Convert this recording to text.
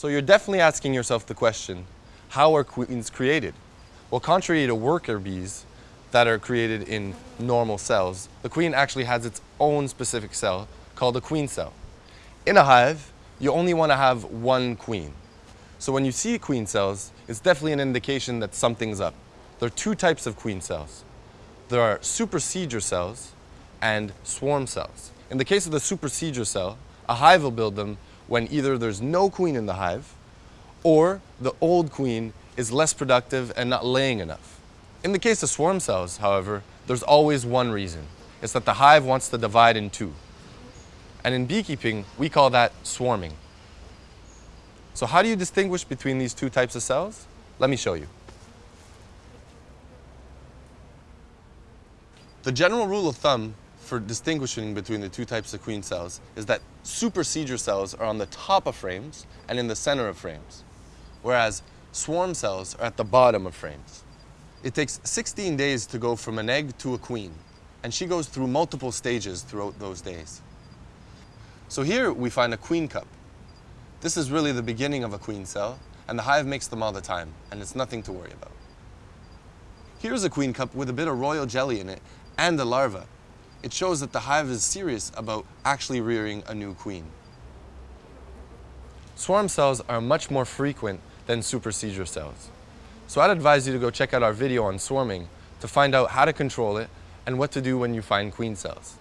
So you're definitely asking yourself the question, how are queens created? Well, contrary to worker bees that are created in normal cells, the queen actually has its own specific cell called a queen cell. In a hive, you only want to have one queen. So when you see queen cells, it's definitely an indication that something's up. There are two types of queen cells. There are supersedure cells and swarm cells. In the case of the supersedure cell, a hive will build them when either there's no queen in the hive or the old queen is less productive and not laying enough. In the case of swarm cells, however, there's always one reason. It's that the hive wants to divide in two. And in beekeeping, we call that swarming. So how do you distinguish between these two types of cells? Let me show you. The general rule of thumb for distinguishing between the two types of queen cells is that supersedure cells are on the top of frames and in the center of frames, whereas swarm cells are at the bottom of frames. It takes 16 days to go from an egg to a queen, and she goes through multiple stages throughout those days. So here we find a queen cup. This is really the beginning of a queen cell, and the hive makes them all the time, and it's nothing to worry about. Here's a queen cup with a bit of royal jelly in it and a larva. It shows that the hive is serious about actually rearing a new queen. Swarm cells are much more frequent than supersedure cells. So I'd advise you to go check out our video on swarming to find out how to control it and what to do when you find queen cells.